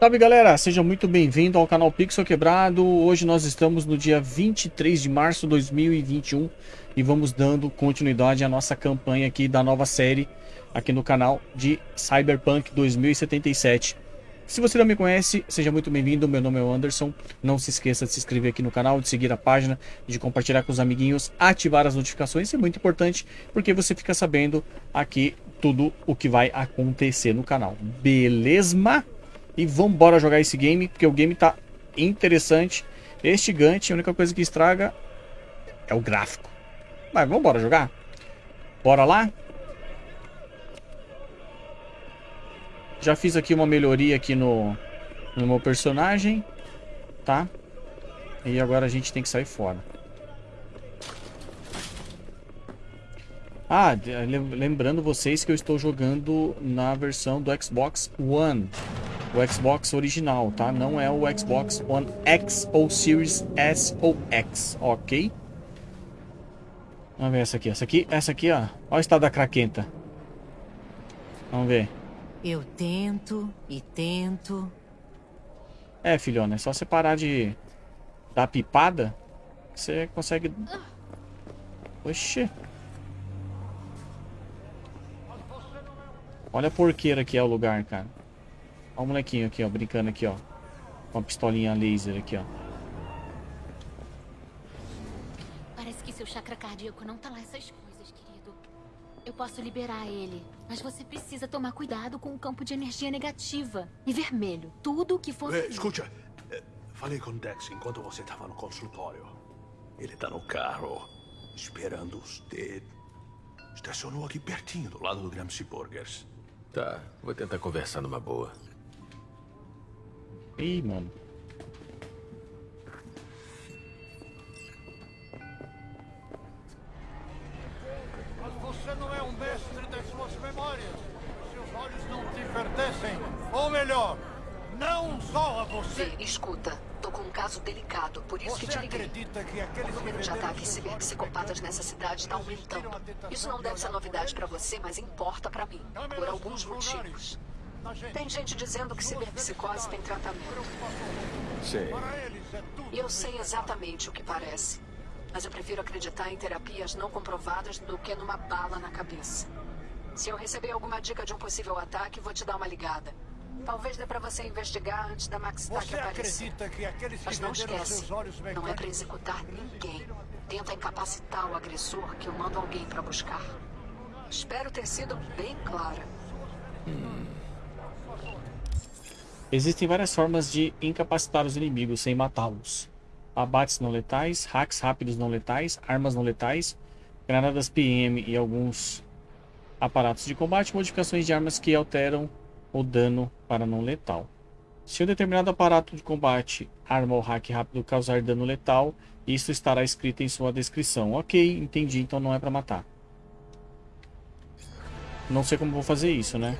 Salve galera, seja muito bem-vindo ao canal Pixel Quebrado. Hoje nós estamos no dia 23 de março de 2021 e vamos dando continuidade à nossa campanha aqui da nova série aqui no canal de Cyberpunk 2077. Se você não me conhece, seja muito bem-vindo. Meu nome é Anderson. Não se esqueça de se inscrever aqui no canal, de seguir a página, de compartilhar com os amiguinhos, ativar as notificações. Isso é muito importante porque você fica sabendo aqui tudo o que vai acontecer no canal. Beleza? E vamos embora jogar esse game, porque o game tá interessante. Este gigante, a única coisa que estraga é o gráfico. Mas vamos embora jogar? Bora lá? Já fiz aqui uma melhoria aqui no, no meu personagem, tá? E agora a gente tem que sair fora. Ah, lembrando vocês que eu estou jogando na versão do Xbox One. O Xbox original, tá? Não é o Xbox One X ou Series S ou X, ok? Vamos ver essa aqui. Essa aqui, essa aqui, ó. Olha o estado da craquenta. Vamos ver. Eu tento e tento. É, filhona, é só você parar de dar pipada você consegue... Oxê. Olha a porqueira que é o lugar, cara. Olha o molequinho aqui, ó, brincando aqui, ó. Com a pistolinha laser aqui, ó. Parece que seu chakra cardíaco não tá lá essas coisas, querido. Eu posso liberar ele, mas você precisa tomar cuidado com o campo de energia negativa e vermelho. Tudo que for... Eh, escuta, eh, falei com Dex enquanto você estava no consultório. Ele tá no carro, esperando você. Estacionou aqui pertinho, do lado do Gramsci Burgers. Tá, vou tentar conversar numa boa. Ih, mano. Mas você não é um mestre das suas memórias. Seus olhos não te pertencem. Ou melhor, não só a você. Vê, escuta. Tô com um caso delicado, por isso Você que te liguei. acredita que aqueles O número de ataques ciberpsicopatas nessa cidade está aumentando. Isso não de deve ser novidade para você, mas importa para mim. Por alguns motivos. Tem gente dizendo que ciberpsicose tem tratamento. Sei. Para é E eu sei exatamente o que parece. Mas eu prefiro acreditar em terapias não comprovadas do que numa bala na cabeça. Se eu receber alguma dica de um possível ataque, vou te dar uma ligada. Talvez dê pra você investigar antes da Maxtac Você aparecer. acredita que aqueles que Mas não esquece, seus olhos não é pra executar ninguém. Tenta incapacitar o agressor que eu mando alguém pra buscar. Espero ter sido bem clara. Existem várias formas de incapacitar os inimigos sem matá-los. Abates não letais, hacks rápidos não letais, armas não letais, granadas PM e alguns aparatos de combate, modificações de armas que alteram o dano para não letal. Se um determinado aparato de combate, arma ou hack rápido causar dano letal, isso estará escrito em sua descrição. Ok, entendi, então não é para matar. Não sei como vou fazer isso, né?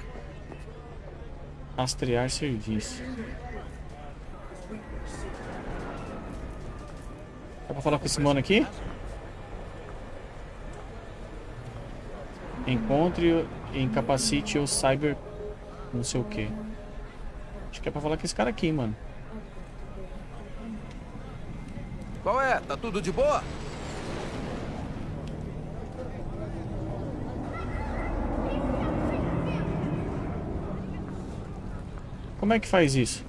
Rastrear serviço. Dá pra falar com esse mano aqui? Encontre incapacite o cyber... Não sei o que. Acho que é pra falar com esse cara aqui, mano. Qual é? Tá tudo de boa? Como é que faz isso?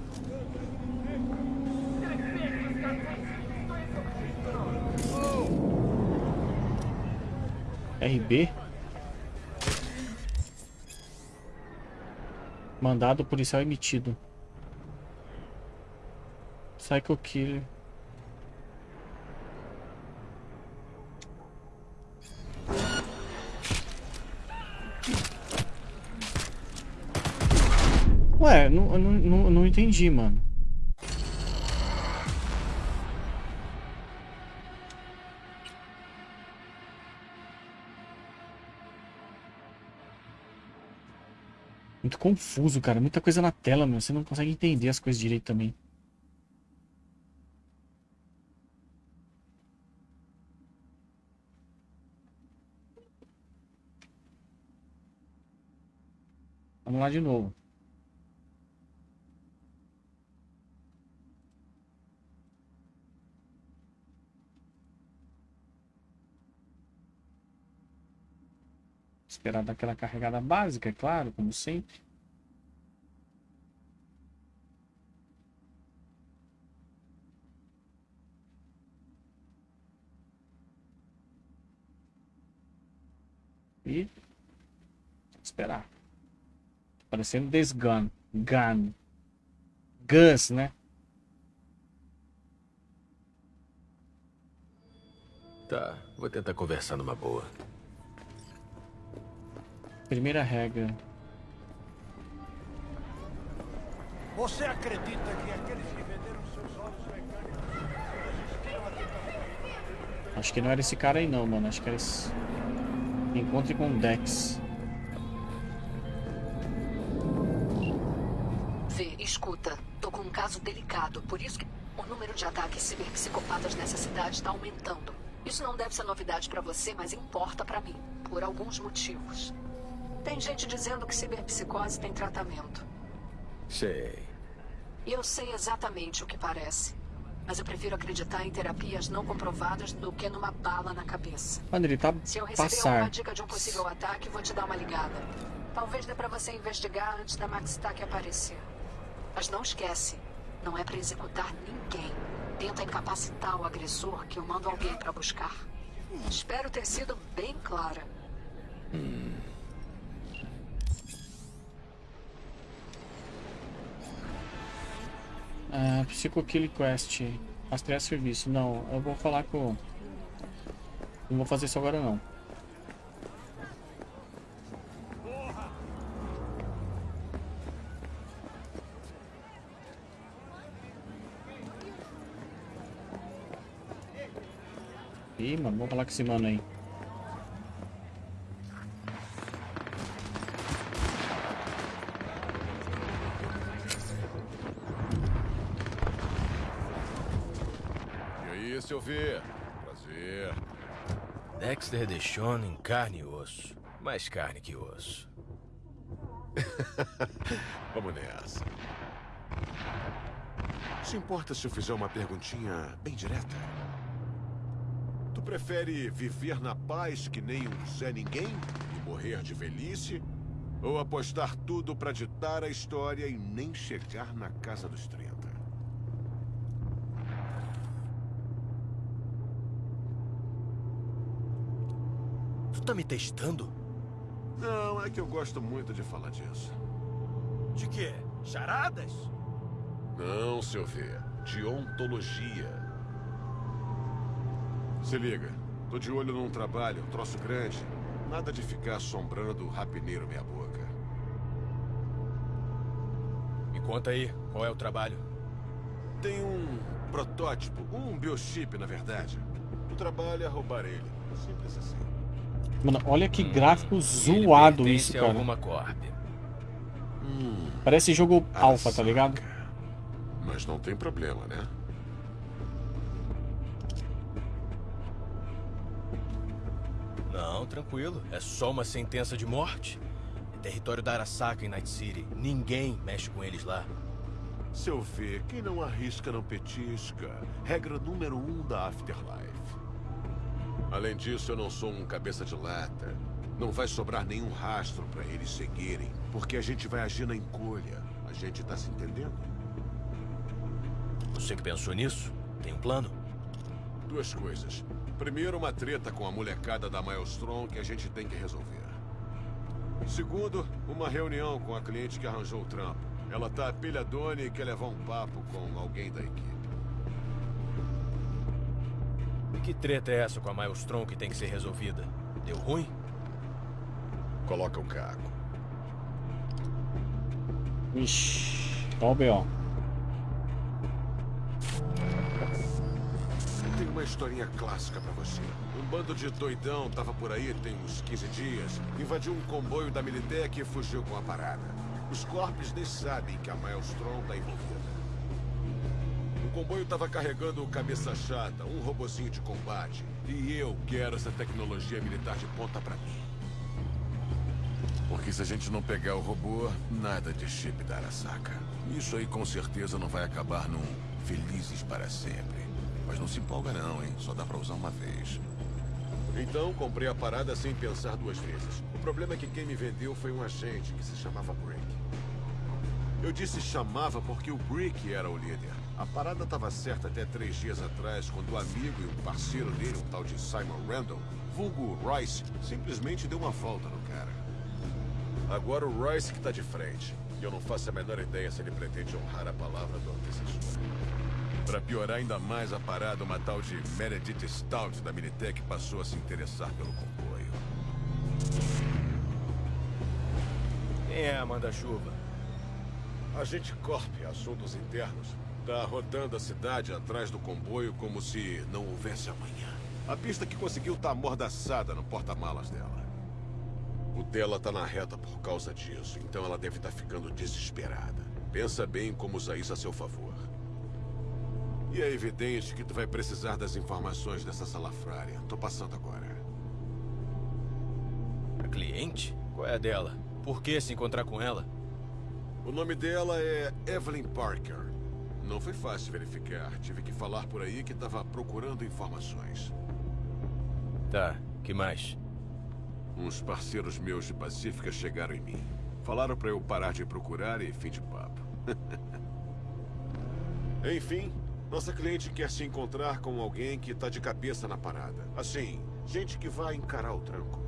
RB? Mandado policial emitido. Psycho Killer. Ué, não, não, não, entendi, mano. Muito confuso, cara. Muita coisa na tela, meu. Você não consegue entender as coisas direito também. Vamos lá de novo. Esperar daquela carregada básica, é claro, como sempre. E esperar. Parecendo This Gun. Gun. Gus, né? Tá, vou tentar conversar numa boa. Primeira regra. Você acredita que aqueles que venderam seus olhos mecânicos resistiram à? Acho que não era esse cara aí não, mano. Acho que era esse. Encontre com o Dex. Vê, escuta. Tô com um caso delicado, por isso que o número de ataques ciberpsicopatas nessa cidade está aumentando. Isso não deve ser novidade pra você, mas importa pra mim, por alguns motivos. Tem gente dizendo que ciberpsicose tem tratamento. Sei. E eu sei exatamente o que parece. Mas eu prefiro acreditar em terapias não comprovadas do que numa bala na cabeça. Mano, ele tá Se eu receber passar. alguma dica de um possível ataque, vou te dar uma ligada. Talvez dê pra você investigar antes da Maxtac aparecer. Mas não esquece, não é pra executar ninguém. Tenta incapacitar o agressor que eu mando alguém pra buscar. Espero ter sido bem clara. Ah, Psycho Kill Quest. Rastrear serviço. Não, eu vou falar com. Não vou fazer isso agora não. Ih, mano, vamos falar com esse mano aí. E aí, seu V? Prazer. Deshawn em carne e osso. Mais carne que osso. Vamos nessa. Se importa se eu fizer uma perguntinha bem direta? Tu prefere viver na paz que nem um Zé Ninguém e morrer de velhice? Ou apostar tudo pra ditar a história e nem chegar na casa dos 30? Tu tá me testando? Não, é que eu gosto muito de falar disso. De quê? Charadas? Não, seu V. De ontologia. Se liga. Tô de olho num trabalho, um troço grande. Nada de ficar assombrando o rapineiro meia boca. Me conta aí, qual é o trabalho? Tem um protótipo, um biochip, na verdade. O trabalho é roubar ele. Simples assim. Mano, olha que gráfico Ele zoado isso, cara. alguma corp. Parece jogo alfa, tá ligado? Mas não tem problema, né? Não, tranquilo. É só uma sentença de morte. É território da Arasaka em Night City. Ninguém mexe com eles lá. Seu V, quem não arrisca não petisca. Regra número um da Afterlife. Além disso, eu não sou um cabeça de lata. Não vai sobrar nenhum rastro pra eles seguirem, porque a gente vai agir na encolha. A gente tá se entendendo? Você que pensou nisso? Tem um plano? Duas coisas. Primeiro, uma treta com a molecada da Maelstrom que a gente tem que resolver. Segundo, uma reunião com a cliente que arranjou o trampo. Ela tá pilhadona e quer levar um papo com alguém da equipe. Que treta é essa com a Maelstrom que tem que ser resolvida? Deu ruim? Coloca o caco. Ixi, ó o B.O. Tem uma historinha clássica pra você. Um bando de doidão tava por aí tem uns 15 dias, invadiu um comboio da Militech e fugiu com a parada. Os corpos nem sabem que a Maelstrom tá envolvida. O comboio tava carregando o cabeça chata, um robozinho de combate. E eu quero essa tecnologia militar de ponta pra mim. Porque se a gente não pegar o robô, nada de chip da Arasaka. Isso aí com certeza não vai acabar num felizes para sempre. Mas não se empolga não, hein? Só dá pra usar uma vez. Então comprei a parada sem pensar duas vezes. problema é que quem me vendeu foi um agente que se chamava Brick. Eu disse chamava porque o Brick era o líder. A parada estava certa até três dias atrás, quando o amigo e o parceiro dele, um tal de Simon Randall, vulgo Royce, simplesmente deu uma volta no cara. Agora o Royce que está de frente. E eu não faço a menor ideia se ele pretende honrar a palavra do antecessor. Para piorar ainda mais a parada, uma tal de Meredith Stout da Minitech passou a se interessar pelo comboio. Quem é a manda-chuva? Agente Corp, assuntos internos, tá rodando a cidade atrás do comboio como se não houvesse amanhã. A pista que conseguiu tá amordaçada no porta-malas dela. O dela tá na reta por causa disso, então ela deve estar tá ficando desesperada. Pensa bem como usar isso a seu favor. E é evidente que tu vai precisar das informações dessa salafrária. Tô passando agora. A cliente? Qual é a dela? Por que se encontrar com ela? O nome dela é Evelyn Parker. Não foi fácil verificar. Tive que falar por aí que estava procurando informações. Tá, que mais? Uns parceiros meus de Pacífica chegaram em mim. Falaram para eu parar de procurar e fim de papo. Enfim, nossa cliente quer se encontrar com alguém que tá de cabeça na parada. Assim, gente que vai encarar o tranco.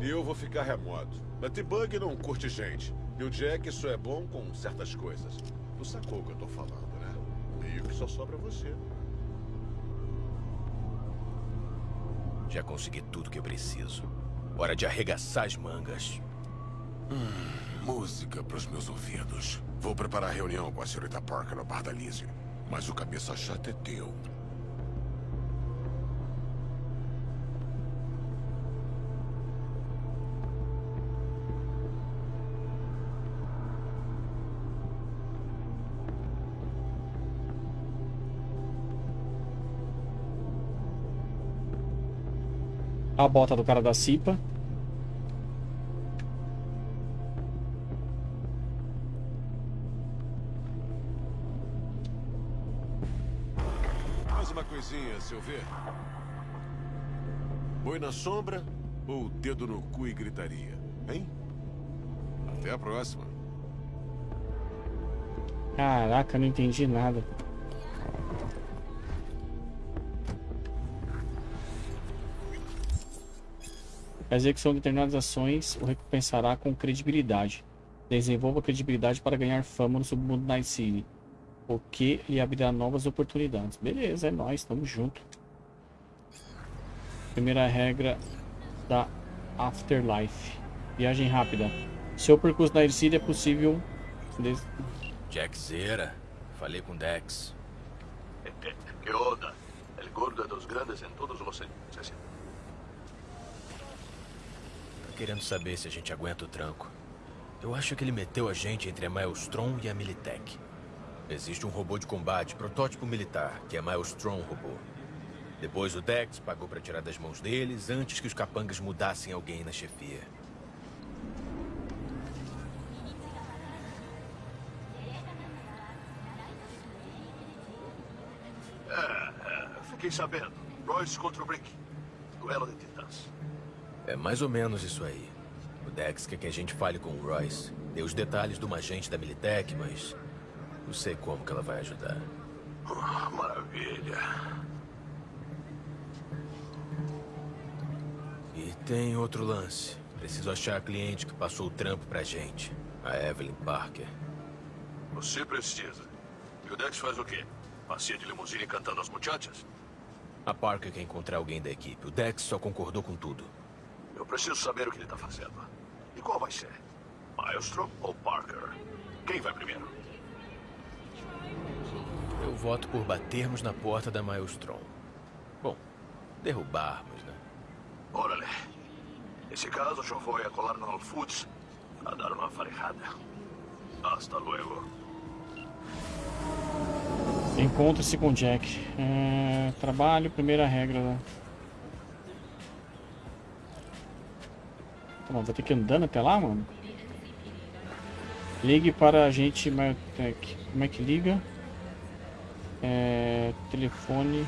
E eu vou ficar remoto. Latibug não curte gente. E o Jack só é bom com certas coisas. Tu sacou o que eu tô falando, né? Meio que só sobra você. Já consegui tudo que eu preciso. Hora de arregaçar as mangas. Hum, música pros meus ouvidos. Vou preparar a reunião com a senhorita Parker no bar da Lizzie. Mas o cabeça chata é teu. A bota do cara da Cipa. seu ver? Boi na sombra ou dedo no cu e gritaria? Hein? Até a próxima. Caraca, não entendi nada. A execução de determinadas ações o recompensará com credibilidade. Desenvolva credibilidade para ganhar fama no submundo Night City o que lhe abrirá novas oportunidades. Beleza, é nóis, estamos junto. Primeira regra da Afterlife. Viagem rápida. Seu percurso na Ercília é possível... Des... Jack Zera. Falei com Dex. Que onda? El gordo dos grandes em todos os querendo saber se a gente aguenta o tranco. Eu acho que ele meteu a gente entre a Maelstrom e a Militech. Existe um robô de combate, protótipo militar, que é Maelstrom Robô. Depois o Dex pagou para tirar das mãos deles antes que os capangas mudassem alguém na chefia. É, é, fiquei sabendo. Royce contra o Brick. Duelo de titãs. É mais ou menos isso aí. O Dex quer que a gente fale com o Royce. Dê os detalhes do agente da Militech, mas não sei como que ela vai ajudar. Oh, maravilha. E tem outro lance. Preciso achar a cliente que passou o trampo pra gente. A Evelyn Parker. Você precisa. E o Dex faz o quê? Passeia de limusine cantando as muchachas? A Parker quer encontrar alguém da equipe. O Dex só concordou com tudo. Eu preciso saber o que ele tá fazendo. E qual vai ser? Maelstrom ou Parker? Quem vai primeiro? Eu voto por batermos na porta da Maelstrom. Bom, derrubarmos, né? Órale. Nesse caso, eu vou a colar no Foods a dar uma farejada. Hasta luego. Encontre-se com Jack. É, trabalho, primeira regra. Né? Pô, vou ter que ir andando até lá, mano? Ligue para a gente, é, Como é que liga? É, telefone...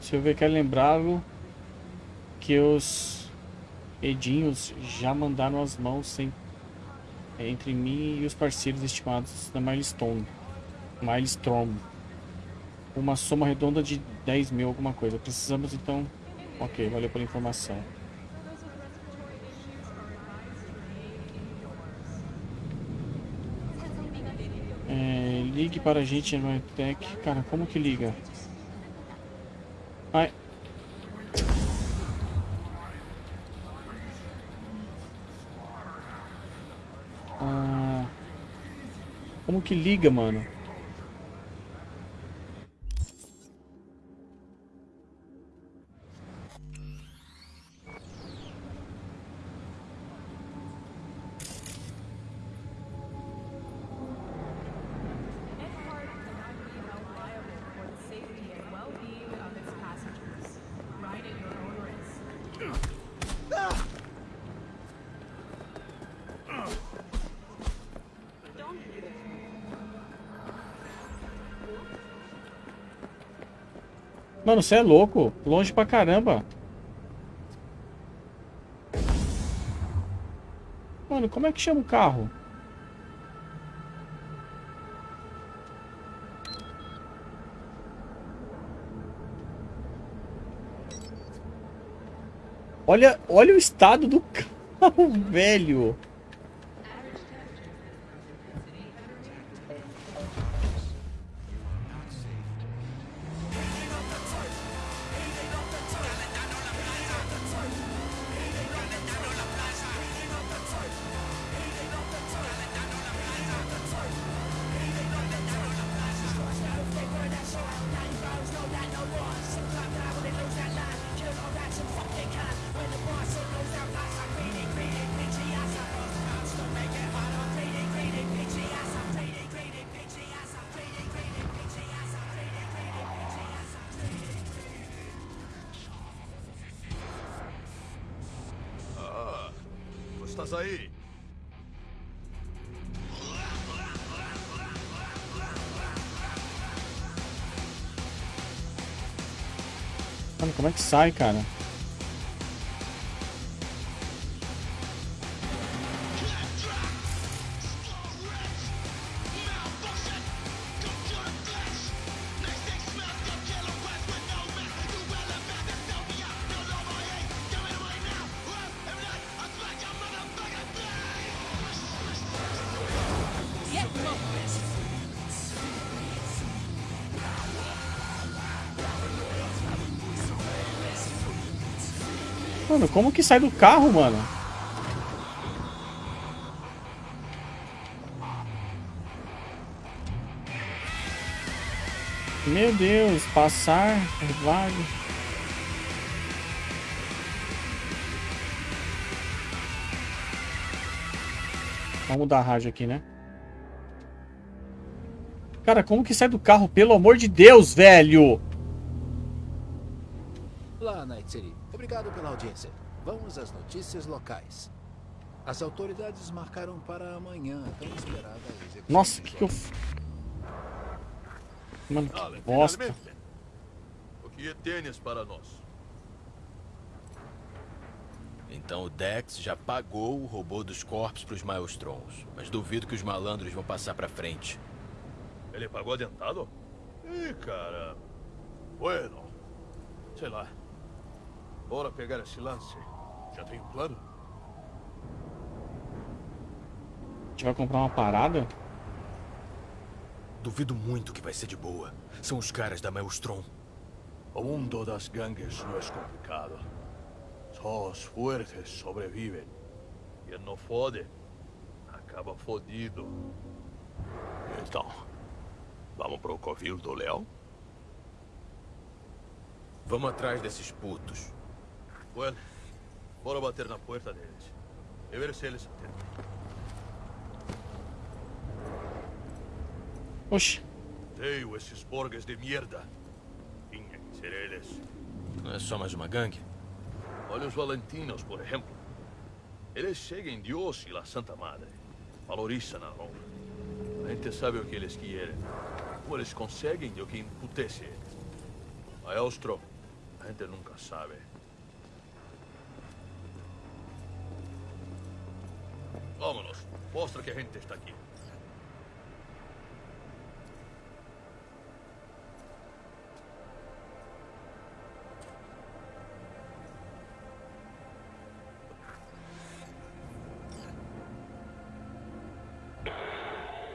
Se eu ver quer lembrá-lo que os edinhos já mandaram as mãos sem, é, entre mim e os parceiros estimados da Milestone. Milestone. Uma soma redonda de 10 mil alguma coisa. Precisamos então... Ok, valeu pela informação. É, ligue para a gente Tech. Cara, como que liga? Ai. Ah, como que liga, mano? Mano, você é louco. Longe pra caramba. Mano, como é que chama o carro? Olha, olha o estado do carro, velho. Sai, cara? Mano, como que sai do carro, mano? Meu Deus, passar, vago. Vamos mudar a rádio aqui, né? Cara, como que sai do carro? Pelo amor de Deus, velho! Olá, Night City. Obrigado pela audiência. Vamos às notícias locais. As autoridades marcaram para amanhã a tão esperada execução. Nossa, que que eu... Mano, que bosta. O que tens para nós? Então o Dex já pagou o robô dos corpos pros Maelstrons. Mas duvido que os malandros vão passar pra frente. Ele pagou adiantado? Ih, cara. Bueno. Sei lá. Bora pegar esse lance. Já tem um plano? A gente vai comprar uma parada? Duvido muito que vai ser de boa. São os caras da Maelstrom. O mundo das gangues não é complicado. Só os fuertes sobrevivem. Quem não fode, acaba fodido. Então, vamos pro covil do leão? Vamos atrás desses putos. Bueno, bora bater na porta deles. E ver se eles atendem. Oxi. Odeio esses borges de merda. Tinha que ser eles. Não é só mais uma gangue? Olha os Valentinos, por exemplo. Eles seguem Deus e a Santa Madre. Valorizam a honra. A gente sabe o que eles querem. Como eles conseguem e o que emputece eles. Maestro, A gente nunca sabe. Vámonos. Mostra que a gente está aqui.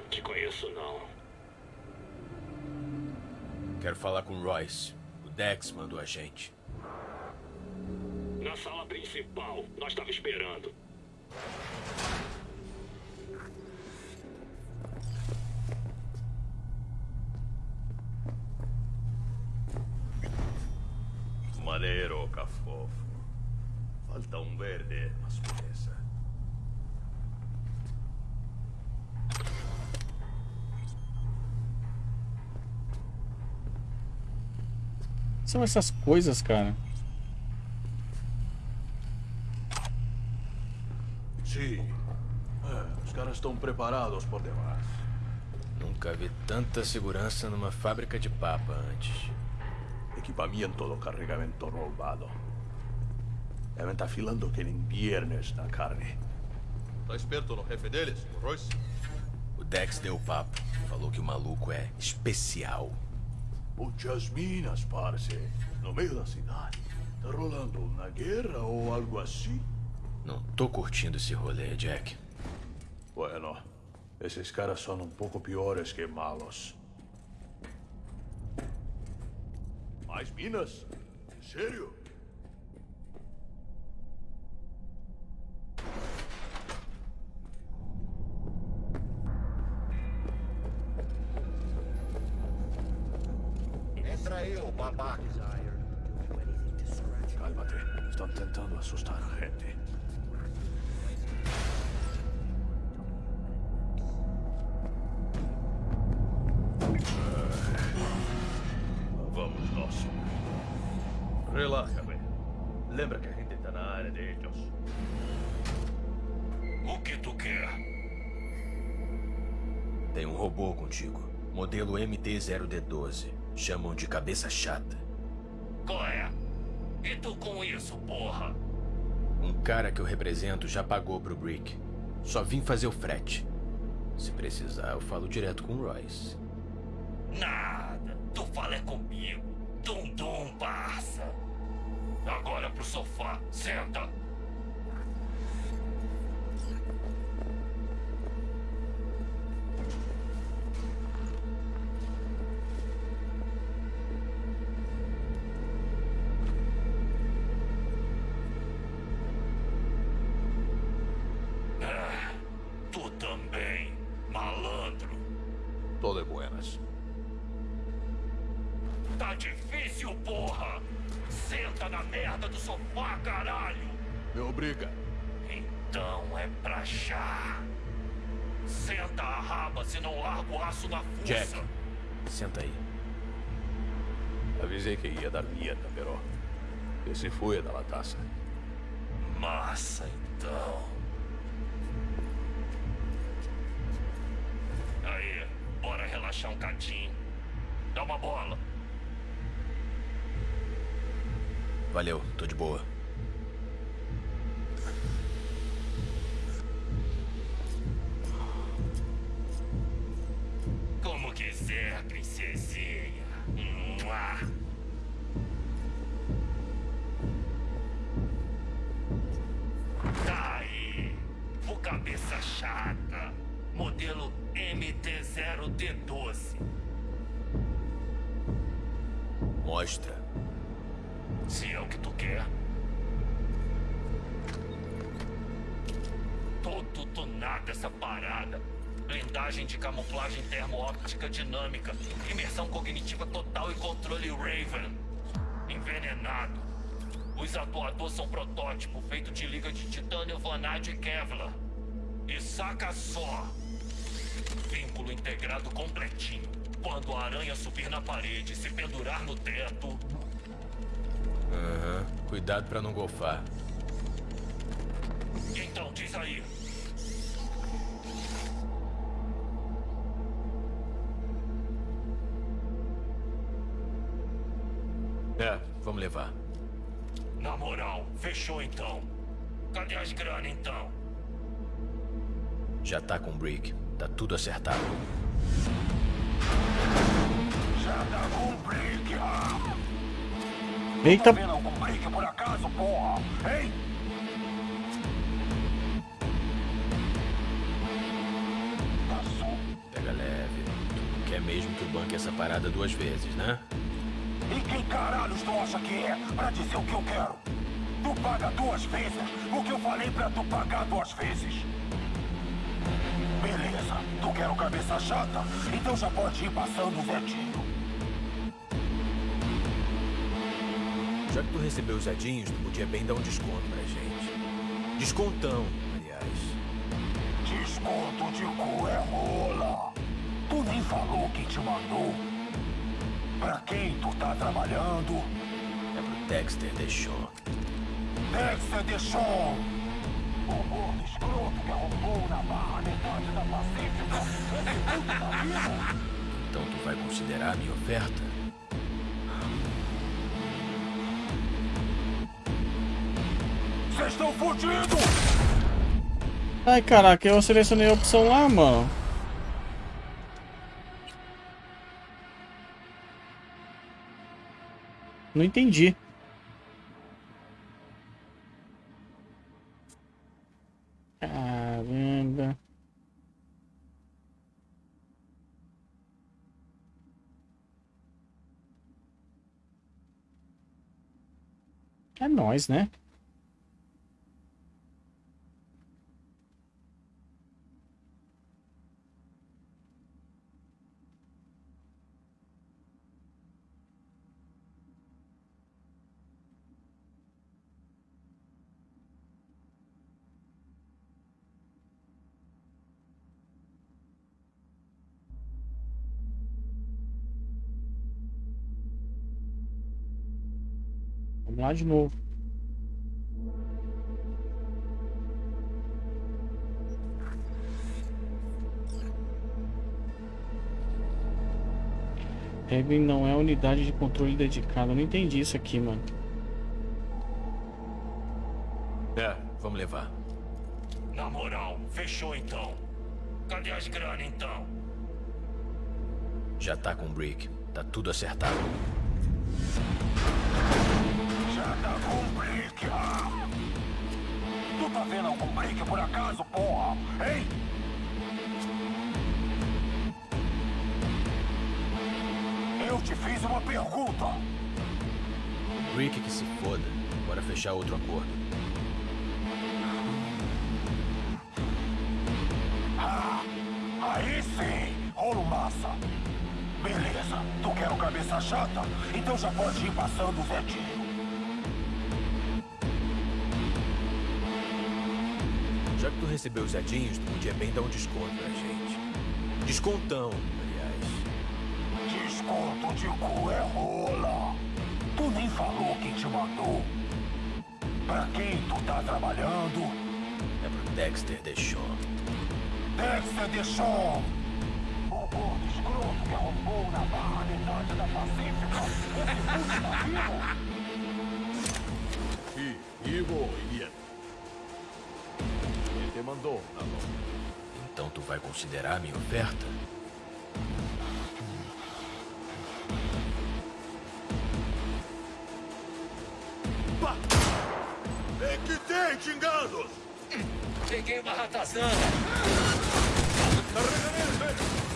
Te conheço não. Quero falar com Royce. O Dex mandou a gente. Na sala principal. Nós estava esperando. Falta um verde, mas beleza. São essas coisas, cara. Sim. É, os caras estão preparados por demais. Nunca vi tanta segurança numa fábrica de papa antes. Equipamento do carregamento roubado. Devem estar filando que nem viernes na carne. Tá esperto no jefe deles, o Royce? O Dex deu o papo. Falou que o maluco é especial. Muitas minas, parce. No meio da cidade. Tá rolando uma guerra ou algo assim? Não tô curtindo esse rolê, Jack. Bueno, esses caras são um pouco piores que malos. Mais minas? Sério? Babaca. Cálmate. Estão tentando assustar a gente. Vamos nós. Relaxa, velho. Lembra que a gente tá na área de ellos. O que tu quer? Tem um robô contigo. Modelo MT-0D12. Chamam de cabeça chata. Qual é? E tu com isso, porra? Um cara que eu represento já pagou pro Brick. Só vim fazer o frete. Se precisar, eu falo direto com o Royce. Nada. Tu fala é comigo. Dum dum, parça. Agora pro sofá. Senta. Sofá, caralho! Me obriga. Então é pra já. Senta a raba, senão largo o aço na fuça. Jack. Senta aí. Avisei que ia dar dieta, pero... Que se foi da lataça. Massa, então. Aí, bora relaxar um cadinho. Dá uma bola. Valeu, tô de boa. Princesinha. Mua. Tá aí. O cabeça chata. Modelo MT-0D12. Mostra. Se é o que tu quer. Todo tunado essa parada. Blindagem de camuflagem termo-óptica dinâmica. Imersão cognitiva total e controle Raven. Envenenado. Os atuadores são protótipo feito de liga de titânio, vanádio e Kevlar. E saca só. Vínculo integrado completinho. Quando a aranha subir na parede e se pendurar no teto, Aham. Cuidado pra não golfar. Então, diz aí. É, vamos levar. Na moral, fechou então. Cadê as grana então? Já tá com o Brick. Tá tudo acertado. Já tá com o Brick, ah! Eita, Vendo algum Brick por acaso, porra? Hein? Pega leve. Tu não quer mesmo que eu banque essa parada duas vezes, né? E quem caralhos tu acha que é pra dizer o que eu quero? Tu paga duas vezes o que eu falei pra tu pagar duas vezes. Beleza, tu quer o cabeça chata? Então já pode ir passando o Zetinho. Já que tu recebeu os Zedinhos, tu podia bem dar um desconto pra gente. Descontão, aliás. Desconto de cu é rola. Tu nem falou quem te mandou. Pra quem tu tá trabalhando? É pro Dexter Deschon. Dexter Deschon! O gordo escroto que arrombou na barra metade da Pacífica. Então tu vai considerar a minha oferta? Vocês estão fudidos! ai caraca, eu selecionei a opção lá, mano. Não entendi. Caramba. É nóis, né? Lá de novo. Evelyn não é unidade de controle dedicada. Eu não entendi isso aqui, mano. É, vamos levar. Na moral, fechou então. Cadê as grana então? Já tá com o Brick. Tá tudo acertado. Brick, ah! Tu tá vendo algum Brick por acaso, porra? Hein? Eu te fiz uma pergunta. Brick que se foda. Bora fechar outro acordo. Ah, aí sim, rolo massa. Beleza, tu quer o cabeça chata? Então já pode ir passando o Zetinho. Tu recebeu os Zedinhos, tu podia bem dar um desconto pra gente. Descontão, aliás. Desconto de cu é rola. Tu nem falou quem te mandou. Pra quem tu tá trabalhando? É pro Dexter Deschon. Dexter Deschon! O gordo escroto que arrombou na barra metade da Pacífica. Esse puto tá vivo? E vivo bien. Mandou, Nalo. Então tu vai considerar a minha oferta? É que tem, xingados! Peguei uma ratazana. Carrega nele, velho!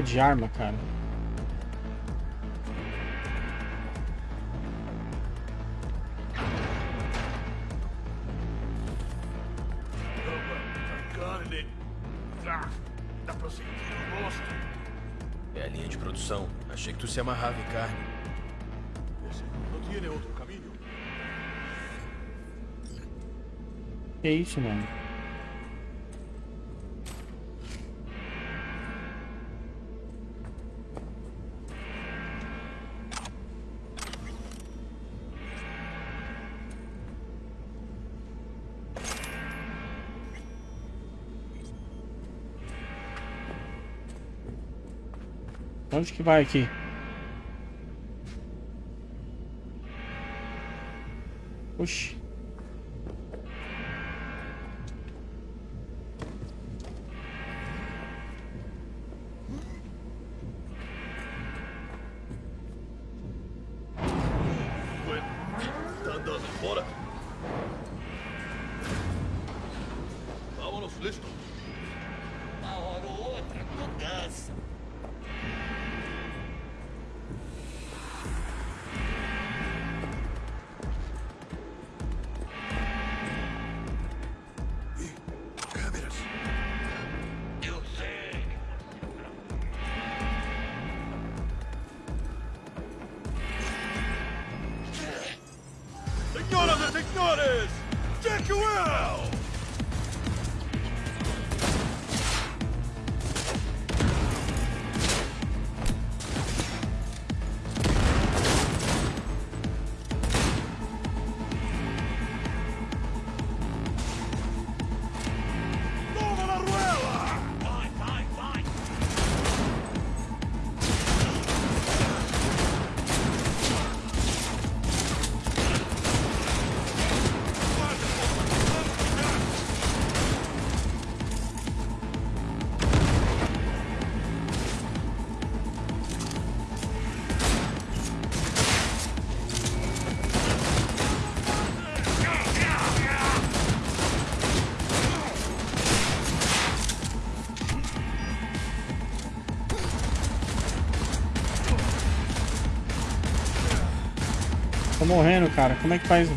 Troca de arma, cara? É a linha de produção. Achei que tu se amarrava em carne. Não tiene outro caminho. Que isso, mano? Onde que vai aqui? Oxi. Tô morrendo, cara. Como é que faz?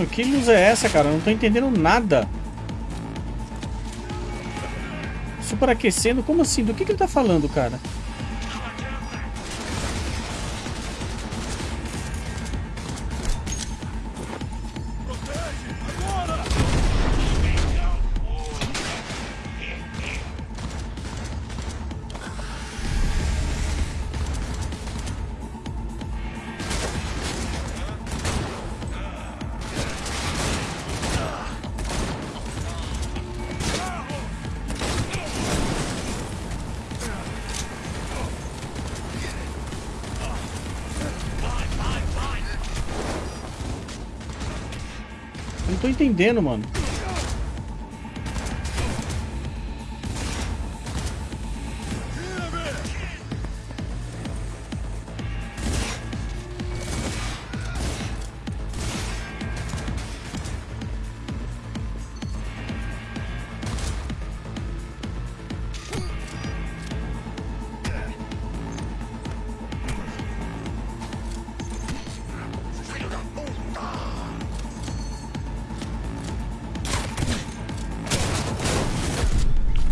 Mano, que luz é essa, cara? Eu não tô entendendo nada. Superaquecendo? Como assim? Do que, que ele tá falando, cara? Entendendo, mano.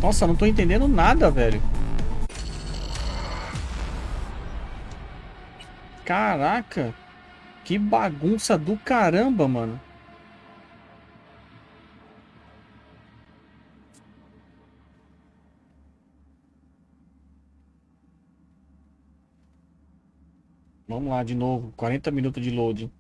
Nossa, não tô entendendo nada, velho. Caraca. Que bagunça do caramba, mano. Vamos lá de novo. 40 minutos de loading.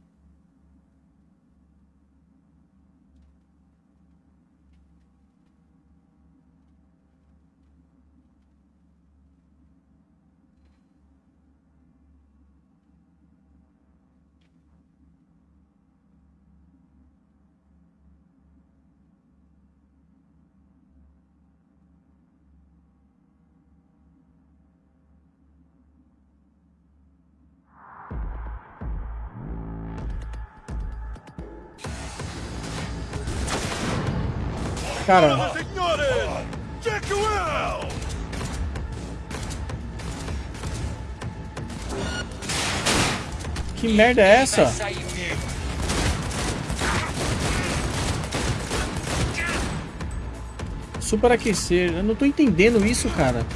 Cara, que merda é essa? Superaquecer. Eu não tô entendendo isso, cara.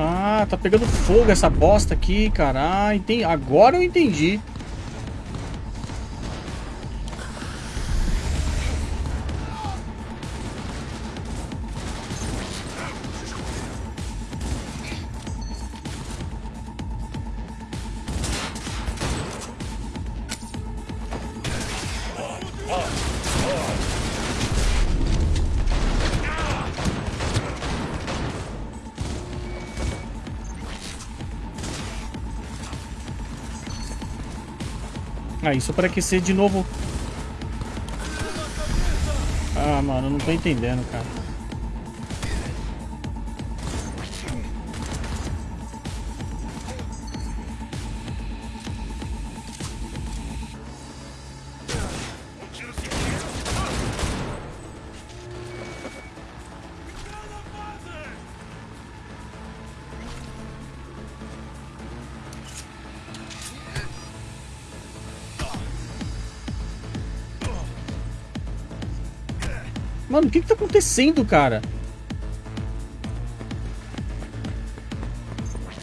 Ah, tá pegando fogo essa bosta aqui, cara. Entendi. Agora eu entendi. Aí, só para aquecer de novo. Ah, mano, eu não tô entendendo, cara. Mano, o que que tá acontecendo, cara?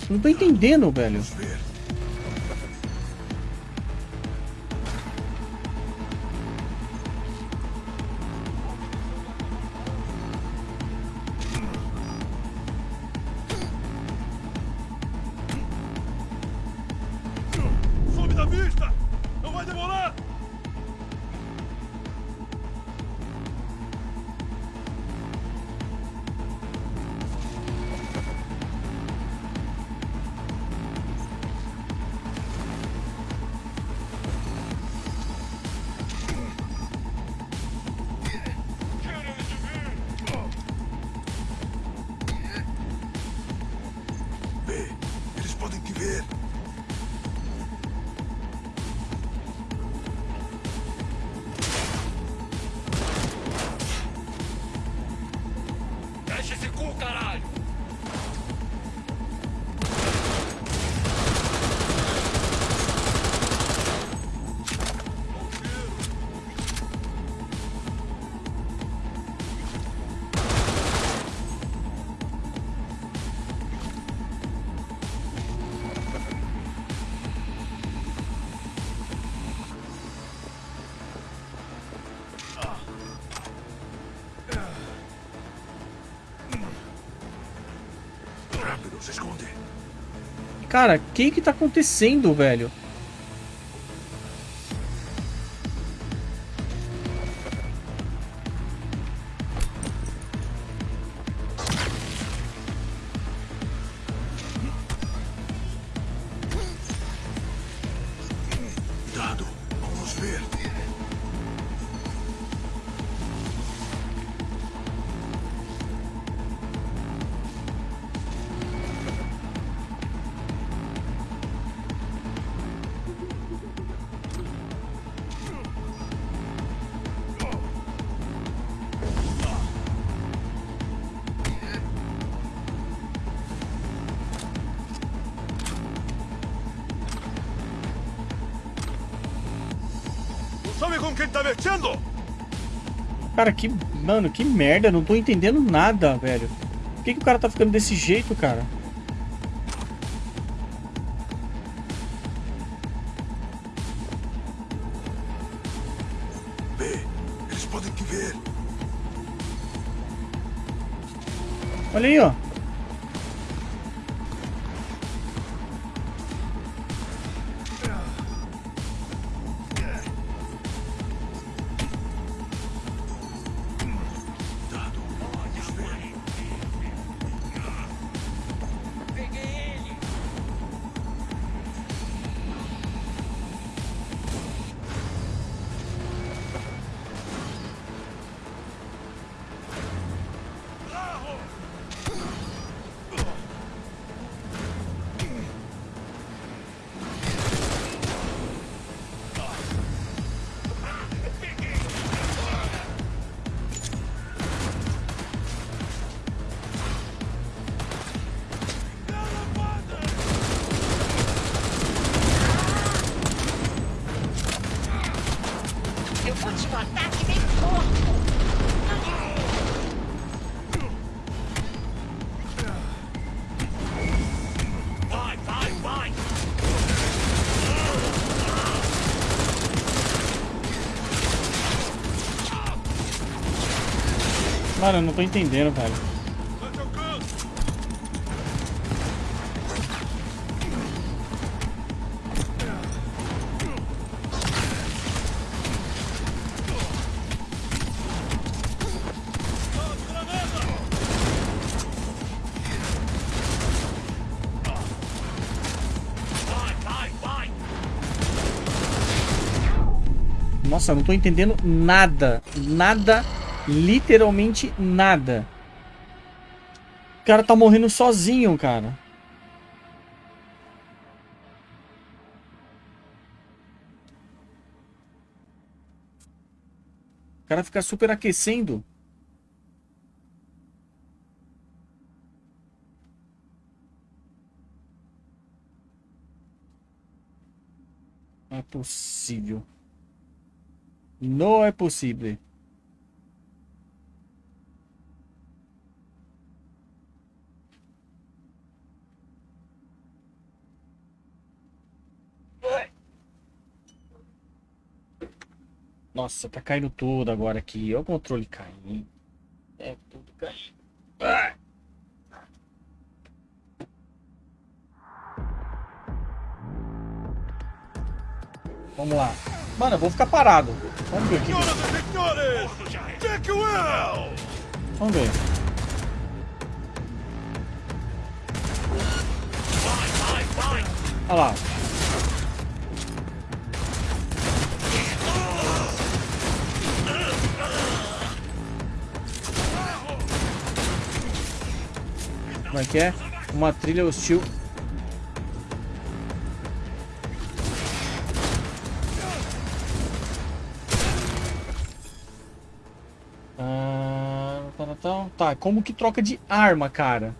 Não tô entendendo, velho. Cara, o que que tá acontecendo, velho? Cara, que. Mano, que merda. Não tô entendendo nada, velho. Por que, que o cara tá ficando desse jeito, cara? Vê, eles podem te ver. Olha aí, ó. Mano, eu não tô entendendo, velho. Nossa, não tô entendendo nada. Nada. Literalmente nada. O cara tá morrendo sozinho, cara. O cara fica super aquecendo. Não é possível. Não é possível. Nossa, tá caindo tudo agora aqui. Olha o controle caindo. É tudo caindo. Ah! Vamos lá. Mano, eu vou ficar parado. Vamos ver aqui. Vamos ver. Olha lá. Como é que é? Uma trilha hostil. Ah, tá, tá, tá. Tá, como que troca de arma, cara?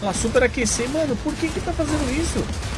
Ela super aquecer, mano, por que que tá fazendo isso?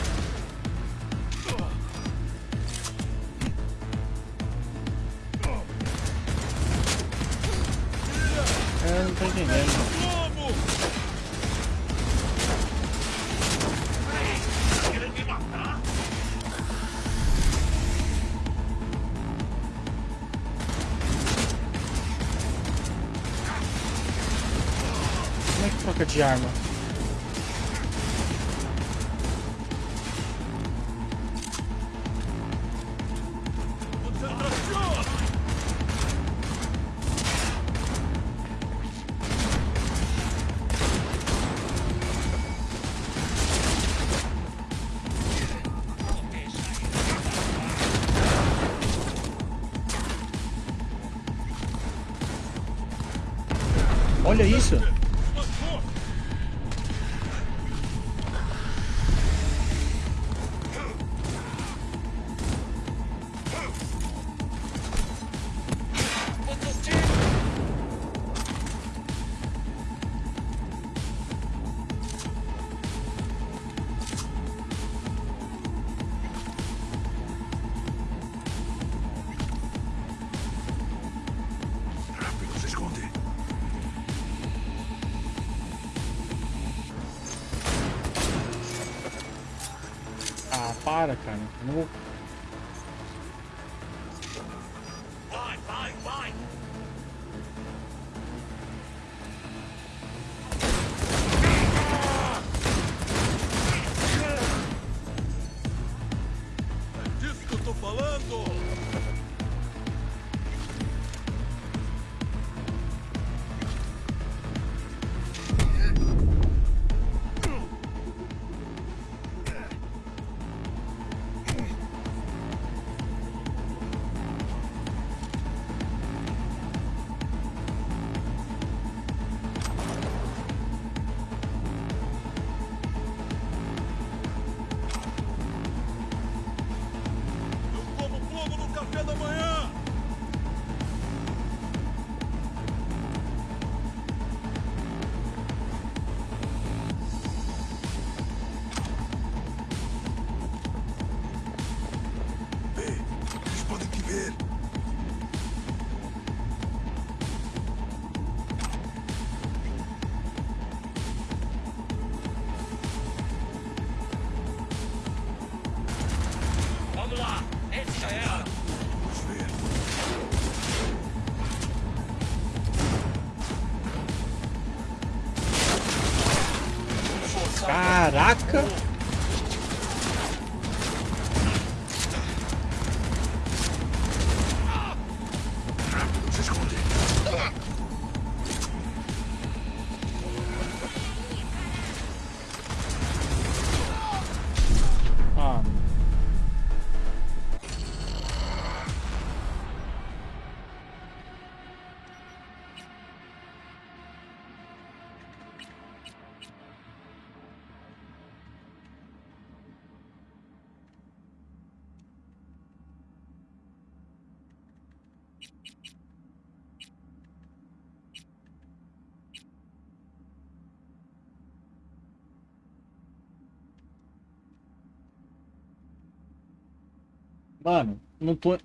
Mano, não tô.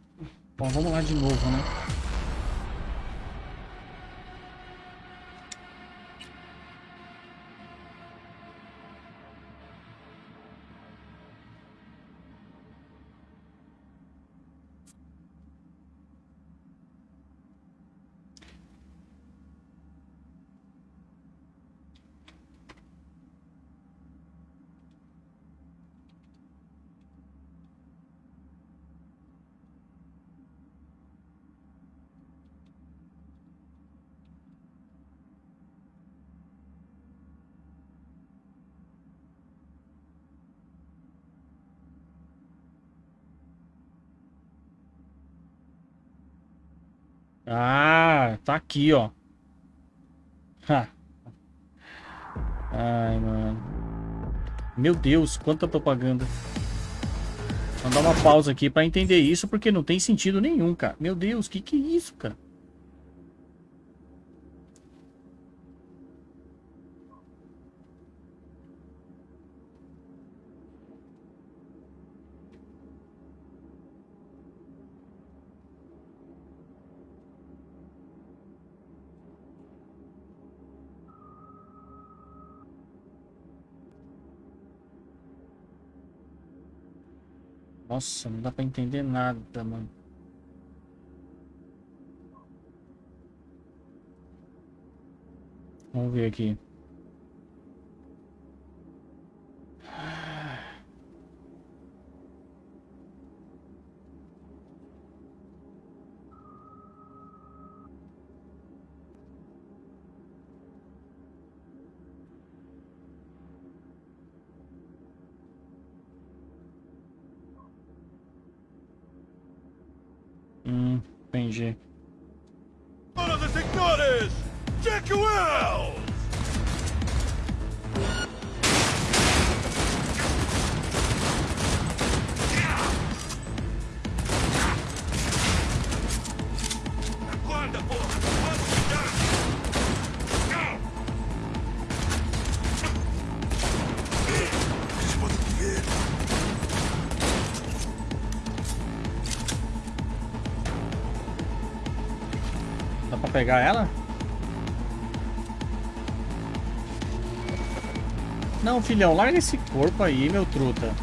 Bom, vamos lá de novo, né? Ah, tá aqui, ó. Ai, mano. Meu Deus, quanta propaganda. Vou dar uma pausa aqui pra entender isso, porque não tem sentido nenhum, cara. Meu Deus, que que é isso, cara? Nossa, não dá pra entender nada, mano. Vamos ver aqui. pegar ela? Não, filhão, larga esse corpo aí, meu truta.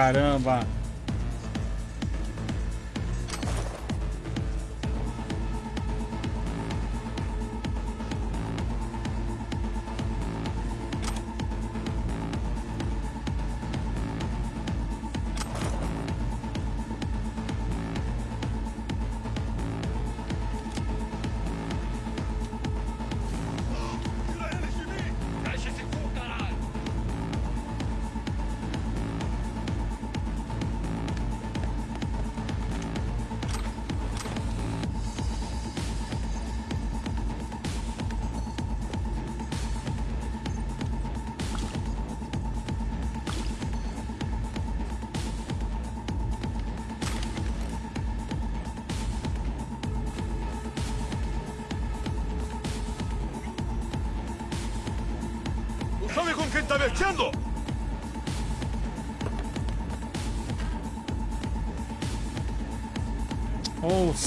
caramba.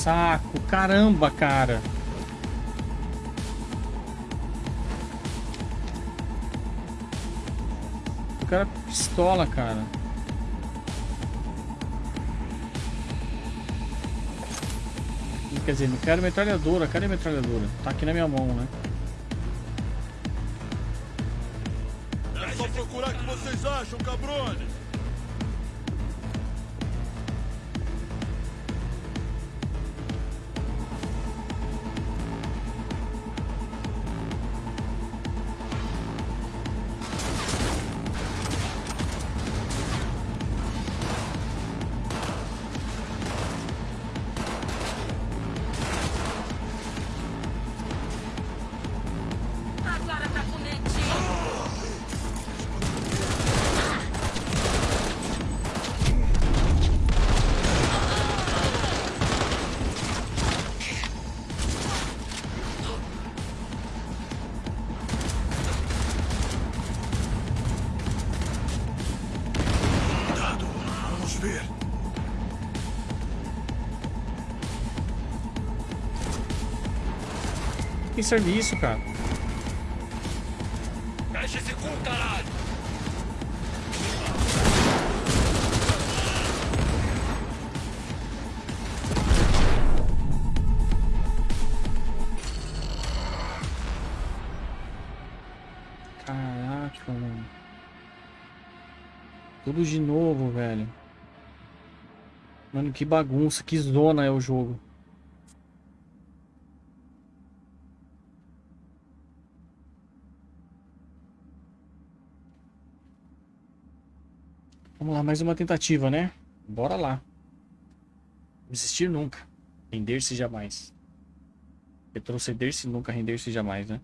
Saco. Caramba, cara. O cara pistola, cara. Quer dizer, não quero metralhadora. Cadê a metralhadora? Tá aqui na minha mão, né? É só procurar o que vocês acham, cabrones. Serviço, cara. Fecha esse cu, caralho! Caraca, mano. Tudo de novo, velho. Mano, que bagunça, que zona é o jogo. Mais uma tentativa, né? Bora lá. Desistir nunca. Render-se jamais. Retroceder-se nunca, render-se jamais, né?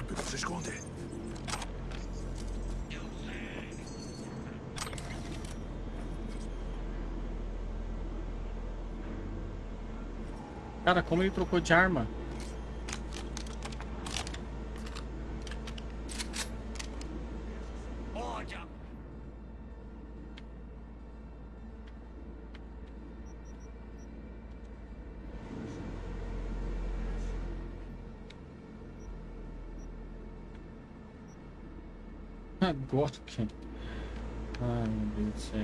Rápido, se esconde. Cara, como ele trocou de arma? Olha! Agora que. Ai, meu Deus do céu.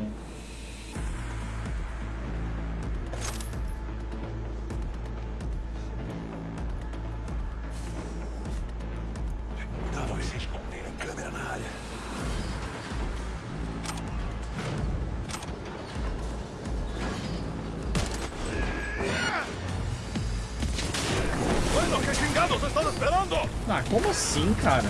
Ah, como assim, cara?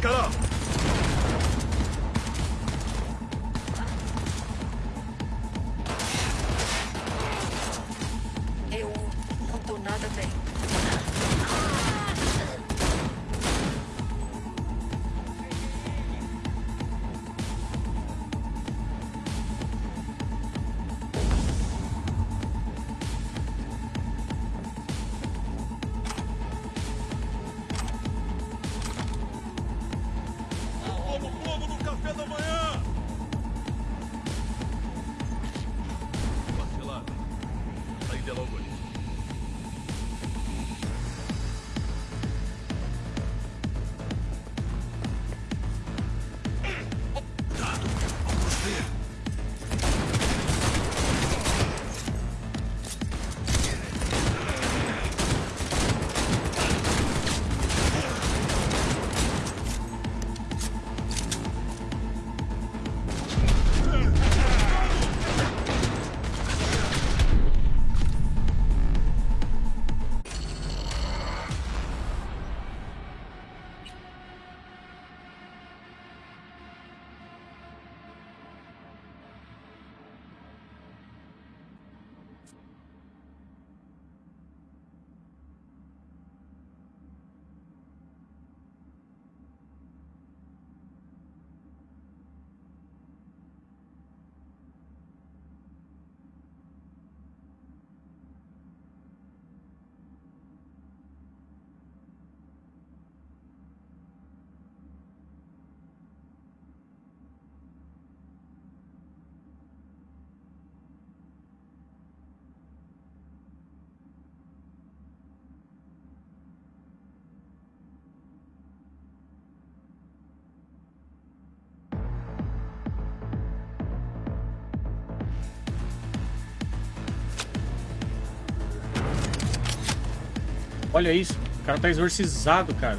から Olha isso. O cara tá exorcizado, cara.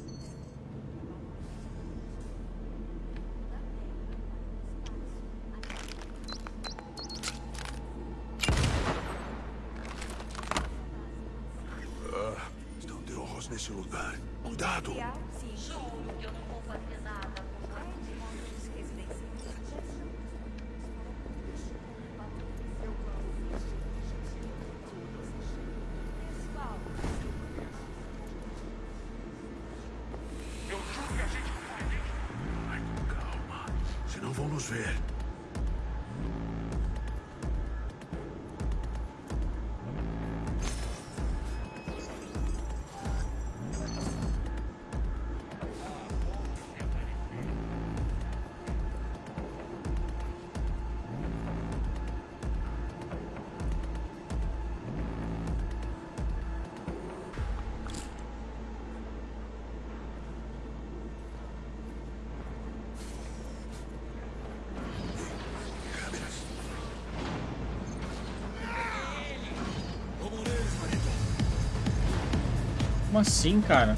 assim, cara?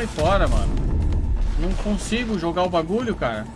Sai fora, mano. Não consigo jogar o bagulho, cara.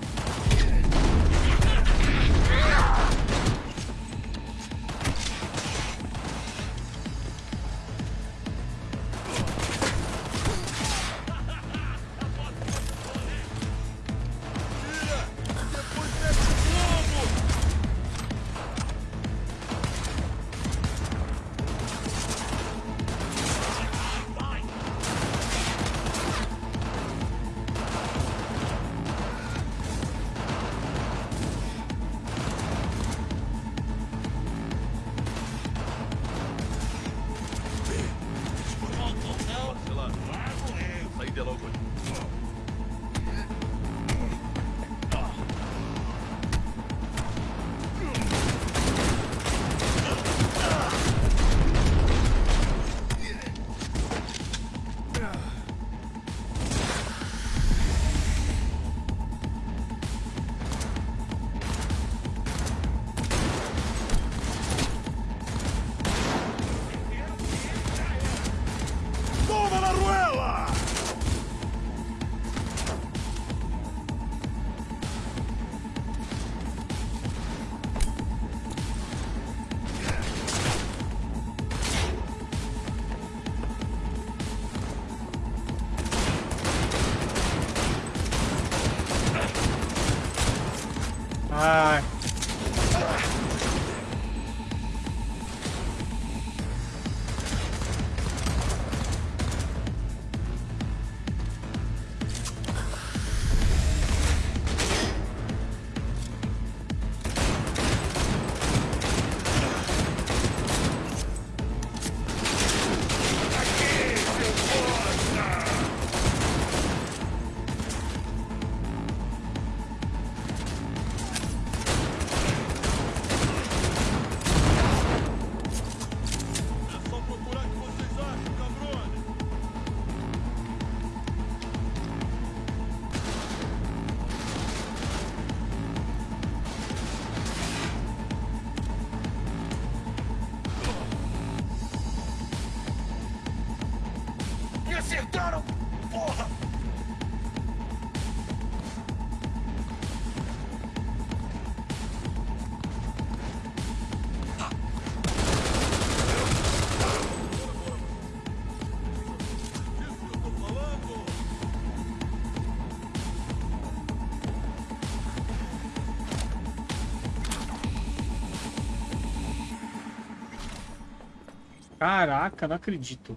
Caraca, não acredito.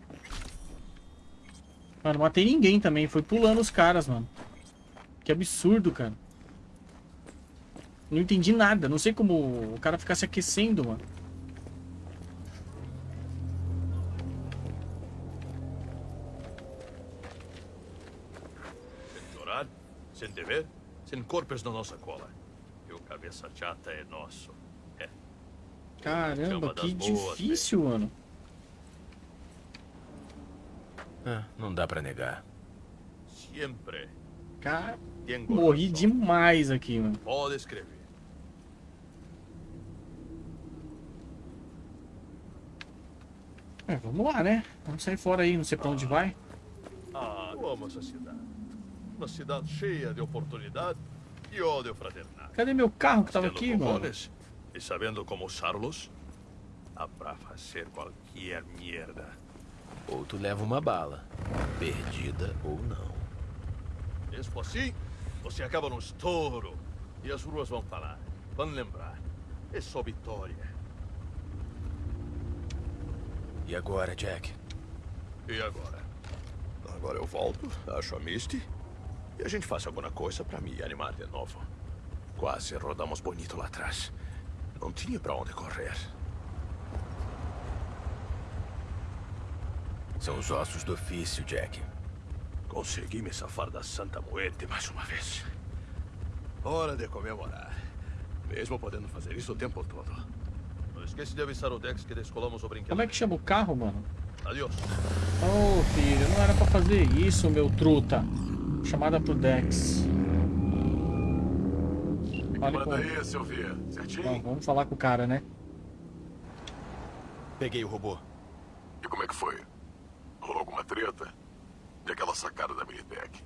Mano, matei ninguém também. Foi pulando os caras, mano. Que absurdo, cara. Não entendi nada. Não sei como o cara ficar se aquecendo, mano. Sem dever, sem corpos na nossa cola. E o cabeça chata é nosso. É. Caramba, das que boas, difícil, mano. Ah, não dá pra negar. Sempre. Cara, morri demais aqui, mano. Pode escrever. É, vamos lá, né? Vamos sair fora aí, não sei pra onde vai. Ah, eu amo essa cidade. Uma cidade cheia de oportunidade e ódio fraternal. Cadê meu carro que tava aqui, mano? E sabendo como usá-los, dá pra fazer qualquer merda. Ou tu leva uma bala. Perdida ou não. Mesmo assim, você acaba no estouro. E as ruas vão falar, vão lembrar. É só vitória. E agora, Jack? E agora? Agora eu volto, acho a Misty. E a gente faz alguma coisa pra me animar de novo. Quase rodamos bonito lá atrás. Não tinha pra onde correr. São os ossos do ofício, Jack. Consegui me safar da Santa Muerte mais uma vez. Hora de comemorar. Mesmo podendo fazer isso o tempo todo. Não esquece de avisar o Dex que descolamos o brinquedo. Como é que chama o carro, mano? Adeus. Ô, filho, não era pra fazer isso, meu truta. Chamada pro Dex. Fale com... Aí, Sylvia. Certinho? Bom, vamos falar com o cara, né? Peguei o robô. E como é que foi? Rolou alguma treta? E aquela sacada da Militech.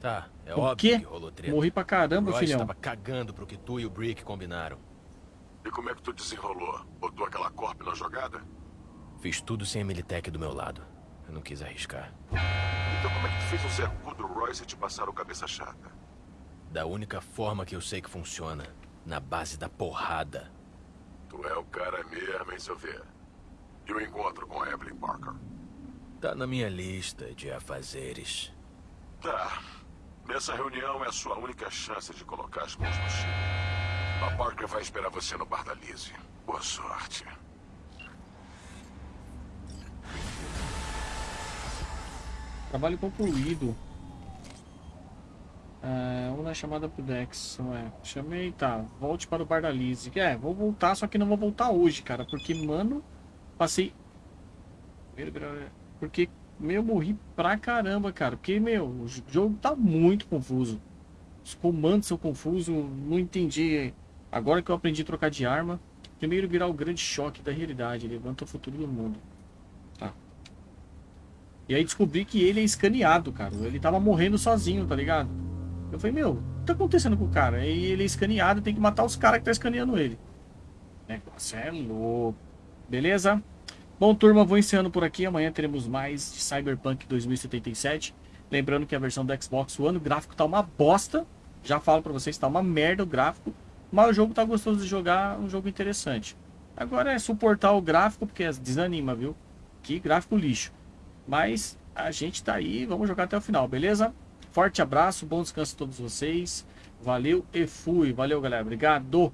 Tá, é O óbvio quê? que rolou treta. Morri pra caramba, o Roy filhão. estava cagando pro que tu e o Brick combinaram. E como é que tu desenrolou? Botou aquela corp na jogada? Fiz tudo sem a Militech do meu lado. Eu não quis arriscar. Então como é que tu fez o Zé Cu do Royce te passar o cabeça chata? Da única forma que eu sei que funciona. Na base da porrada. Tu é o cara mesmo, hein, seu ver? E o encontro com a Evelyn Parker? Tá na minha lista de afazeres. Tá. Nessa reunião é a sua única chance de colocar as mãos no chip. A Parker vai esperar você no bar da Lizzie. Boa sorte. Trabalho concluído. É, uma chamada pro Dex. Ué, chamei, tá. Volte para o bar da Lizzie. É, vou voltar, só que não vou voltar hoje, cara. Porque, mano, passei. Porque, meu, morri pra caramba, cara. Porque, meu, o jogo tá muito confuso. Os comandos são confusos, não entendi. Agora que eu aprendi a trocar de arma. Primeiro virar o grande choque da realidade. Levanta o futuro do mundo. Tá. E aí descobri que ele é escaneado, cara. Ele tava morrendo sozinho, tá ligado? Eu falei, meu, o que tá acontecendo com o cara? E ele é escaneado, tem que matar os caras que tá escaneando ele. Negócio é louco. Beleza? Bom, turma, vou encerrando por aqui. Amanhã teremos mais de Cyberpunk 2077. Lembrando que a versão do Xbox One, o gráfico tá uma bosta. Já falo pra vocês, tá uma merda o gráfico. Mas o jogo tá gostoso de jogar, um jogo interessante. Agora é suportar o gráfico, porque desanima, viu? Que gráfico lixo. Mas a gente tá aí, vamos jogar até o final, beleza? Forte abraço, bom descanso a todos vocês. Valeu e fui. Valeu, galera. Obrigado.